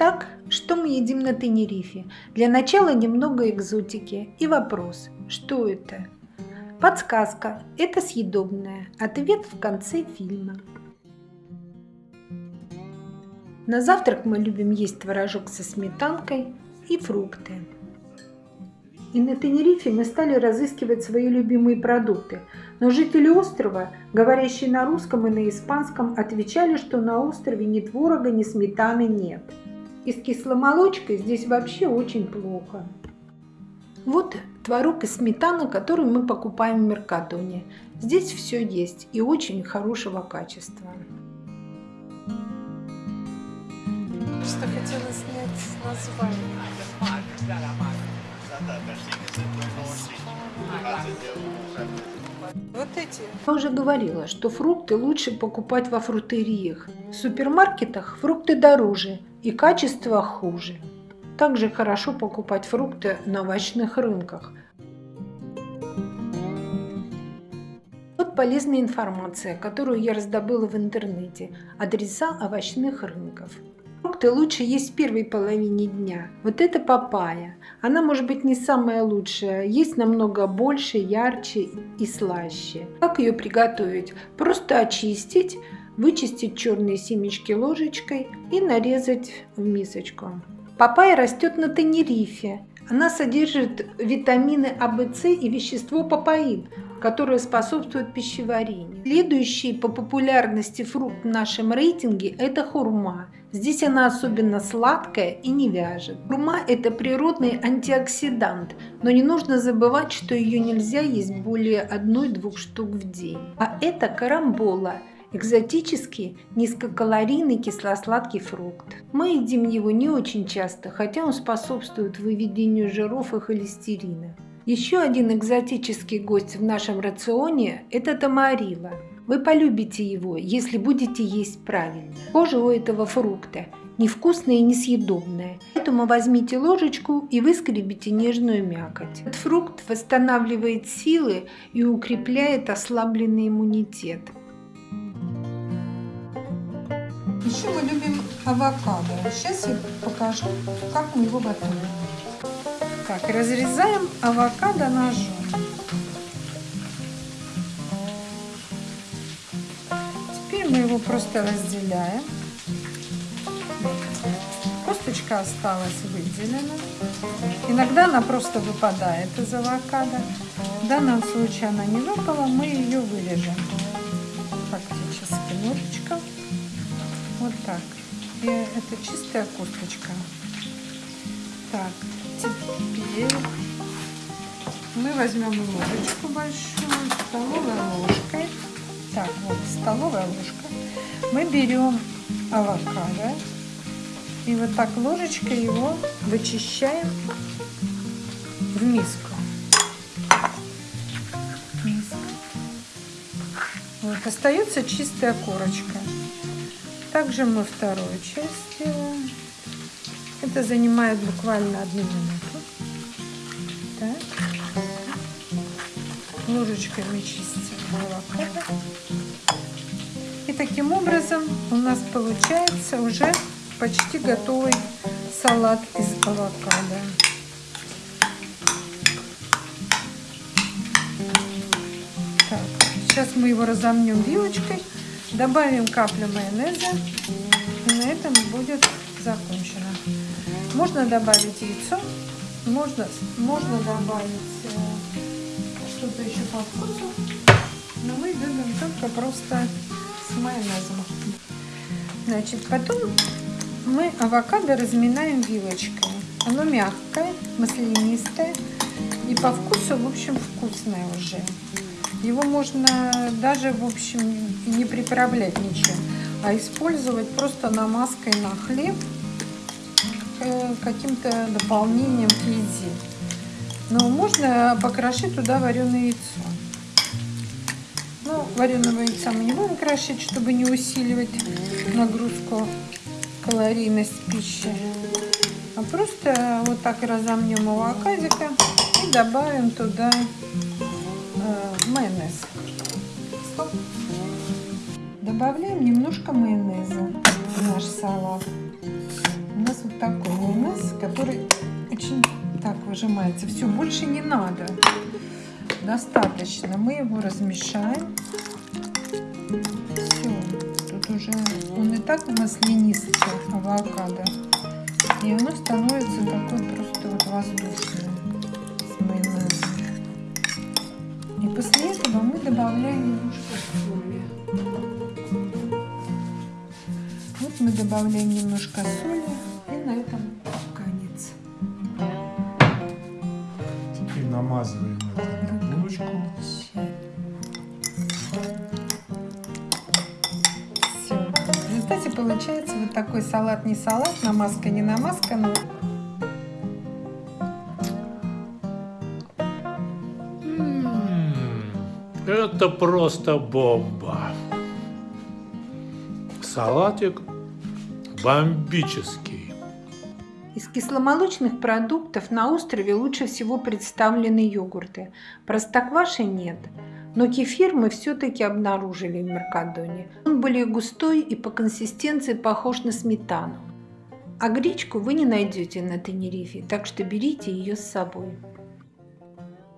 Итак, что мы едим на Тенерифе? Для начала немного экзотики и вопрос, что это? Подсказка – это съедобное. Ответ в конце фильма. На завтрак мы любим есть творожок со сметанкой и фрукты. И на Тенерифе мы стали разыскивать свои любимые продукты. Но жители острова, говорящие на русском и на испанском, отвечали, что на острове ни творога, ни сметаны нет. И с кисломолочкой здесь вообще очень плохо. Вот творог и сметана, которую мы покупаем в Меркатоне. Здесь все есть и очень хорошего качества. Что хотела снять название. Вот эти. Я уже говорила, что фрукты лучше покупать во фрутериях. В супермаркетах фрукты дороже и качество хуже. Также хорошо покупать фрукты на овощных рынках. Вот полезная информация, которую я раздобыла в интернете. Адреса овощных рынков. Фрукты лучше есть в первой половине дня. Вот это папайя. Она может быть не самая лучшая, есть намного больше, ярче и слаще. Как ее приготовить? Просто очистить, вычистить черные семечки ложечкой и нарезать в мисочку. Папайя растет на Тенерифе. Она содержит витамины А, В, С и вещество папаин, которое способствует пищеварению. Следующий по популярности фрукт в нашем рейтинге – это хурма. Здесь она особенно сладкая и не вяжет. Хурма – это природный антиоксидант, но не нужно забывать, что ее нельзя есть более одной-двух штук в день. А это карамбола – экзотический низкокалорийный кисло-сладкий фрукт. Мы едим его не очень часто, хотя он способствует выведению жиров и холестерина. Еще один экзотический гость в нашем рационе – это тамарила. Вы полюбите его, если будете есть правильно. Кожа у этого фрукта невкусная и несъедобная, поэтому возьмите ложечку и выскребите нежную мякоть. Этот фрукт восстанавливает силы и укрепляет ослабленный иммунитет. Еще мы любим авокадо. Сейчас я покажу, как мы его готовим. Так, разрезаем авокадо ножом. Теперь мы его просто разделяем. Косточка осталась выделена. Иногда она просто выпадает из авокадо. В данном случае она не выпала, мы ее вырежем так. И это чистая косточка. Так, теперь мы возьмем ложечку большую, столовой ложкой. Так, вот, столовая ложка. Мы берем авокадо и вот так ложечкой его вычищаем в миску. Вот, остается чистая корочка. Также мы вторую часть делаем. Это занимает буквально одну минуту. Так. Ложечкой мы чистим авокадо. И таким образом у нас получается уже почти готовый салат из авокадо. Так, сейчас мы его разомнем вилочкой. Добавим каплю майонеза. И на этом будет закончено. Можно добавить яйцо. Можно, можно добавить э, что-то еще по вкусу. Но мы любим только просто с майонезом. Значит, потом мы авокадо разминаем вилочкой. Оно мягкое, маслянистое и по вкусу, в общем, вкусное уже. Его можно даже, в общем, не приправлять ничем, а использовать просто намазкой на хлеб э, каким-то дополнением к еде. Но можно покрошить туда вареное яйцо. Ну, вареного яйца мы не будем крошить, чтобы не усиливать нагрузку, калорийность пищи. А просто вот так разомнем авокадика и добавим туда майонез. Добавляем немножко майонеза в наш салат. У нас вот который очень так выжимается. Все, больше не надо. Достаточно. Мы его размешаем. Все. Тут уже он и так маслянистый авокадо. И оно становится такой просто вот воздушное после этого мы добавляем немножко соли. Вот мы добавляем немножко соли. И на этом конец. Теперь намазываем это на булочку. Все. В результате получается вот такой салат не салат, намазка не намазка, но Это просто бомба. Салатик бомбический. Из кисломолочных продуктов на острове лучше всего представлены йогурты. Простокваши нет, но кефир мы все-таки обнаружили в Меркадоне. Он более густой и по консистенции похож на сметану. А гречку вы не найдете на Тенерифе, так что берите ее с собой.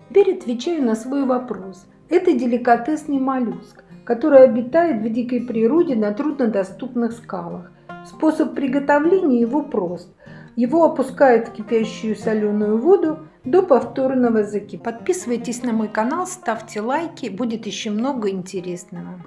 Теперь отвечаю на свой вопрос. Это деликатесный моллюск, который обитает в дикой природе на труднодоступных скалах. Способ приготовления его прост. Его опускают в кипящую соленую воду до повторного закипания. Подписывайтесь на мой канал, ставьте лайки, будет еще много интересного.